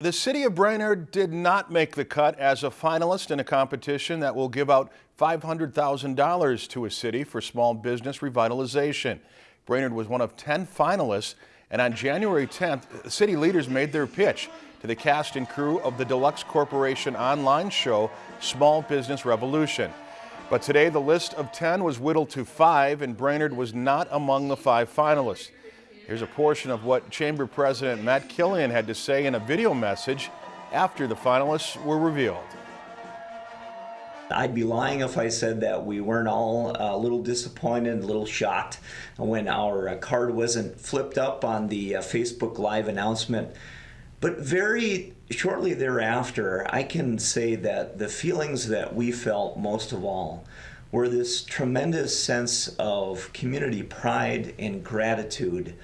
The city of Brainerd did not make the cut as a finalist in a competition that will give out $500,000 to a city for small business revitalization. Brainerd was one of 10 finalists, and on January 10th, city leaders made their pitch to the cast and crew of the Deluxe Corporation online show, Small Business Revolution. But today, the list of 10 was whittled to five, and Brainerd was not among the five finalists. Here's a portion of what Chamber President Matt Killian had to say in a video message after the finalists were revealed. I'd be lying if I said that we weren't all a little disappointed, a little shocked when our uh, card wasn't flipped up on the uh, Facebook Live announcement. But very shortly thereafter, I can say that the feelings that we felt most of all were this tremendous sense of community pride and gratitude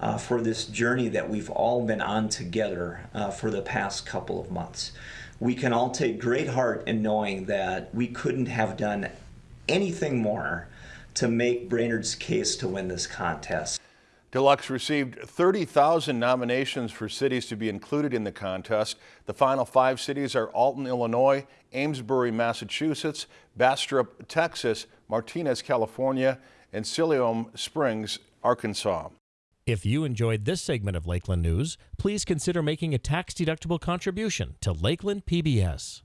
uh, for this journey that we've all been on together uh, for the past couple of months. We can all take great heart in knowing that we couldn't have done anything more to make Brainerd's case to win this contest. Deluxe received 30,000 nominations for cities to be included in the contest. The final five cities are Alton, Illinois, Amesbury, Massachusetts, Bastrop, Texas, Martinez, California, and Siloam Springs, Arkansas. If you enjoyed this segment of Lakeland News, please consider making a tax-deductible contribution to Lakeland PBS.